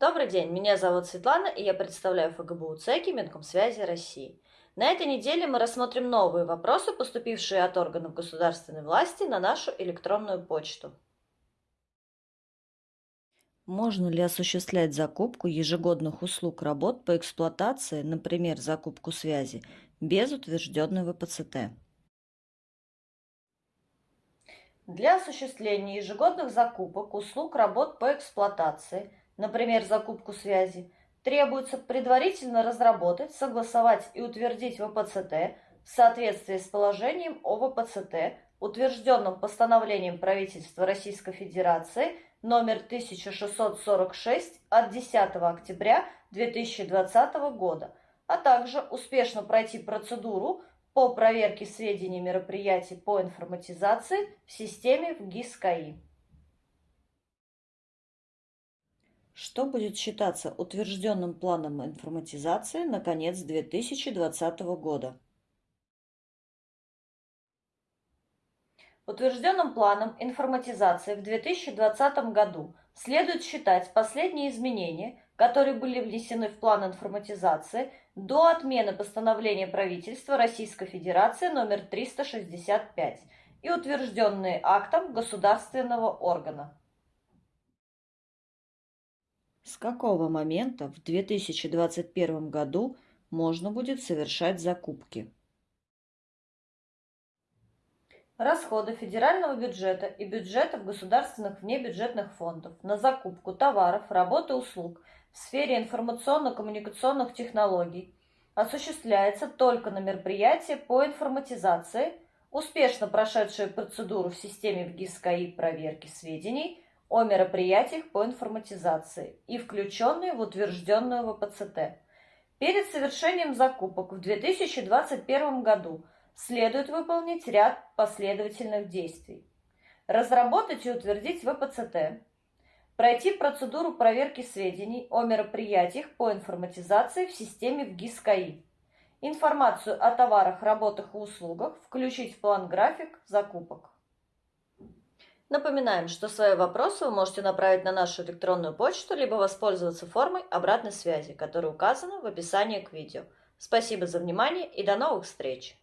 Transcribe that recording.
Добрый день, меня зовут Светлана, и я представляю ФГБУ ЦЕКИ Минкомсвязи России. На этой неделе мы рассмотрим новые вопросы, поступившие от органов государственной власти на нашу электронную почту. Можно ли осуществлять закупку ежегодных услуг работ по эксплуатации, например, закупку связи, без утвержденной ВПЦТ? Для осуществления ежегодных закупок услуг работ по эксплуатации – например, закупку связи, требуется предварительно разработать, согласовать и утвердить ВПЦТ в соответствии с положением о ВПЦТ, утвержденным постановлением правительства Российской Федерации номер 1646 от 10 октября 2020 года, а также успешно пройти процедуру по проверке сведений мероприятий по информатизации в системе в ГИС КАИ. Что будет считаться утвержденным планом информатизации на конец 2020 года? Утвержденным планом информатизации в 2020 году следует считать последние изменения, которые были внесены в план информатизации до отмены постановления правительства Российской Федерации номер 365 и утвержденные актом государственного органа. С какого момента в 2021 году можно будет совершать закупки? Расходы федерального бюджета и бюджетов государственных внебюджетных фондов на закупку товаров, работ и услуг в сфере информационно-коммуникационных технологий осуществляется только на мероприятия по информатизации, успешно прошедшие процедуру в системе ВГИС-КАИ проверки сведений – о мероприятиях по информатизации и включенные в утвержденную ВПЦТ. Перед совершением закупок в 2021 году следует выполнить ряд последовательных действий. Разработать и утвердить ВПЦТ, пройти процедуру проверки сведений о мероприятиях по информатизации в системе в ГИС-КАИ, информацию о товарах, работах и услугах включить в план-график закупок. Напоминаем, что свои вопросы вы можете направить на нашу электронную почту, либо воспользоваться формой обратной связи, которая указана в описании к видео. Спасибо за внимание и до новых встреч!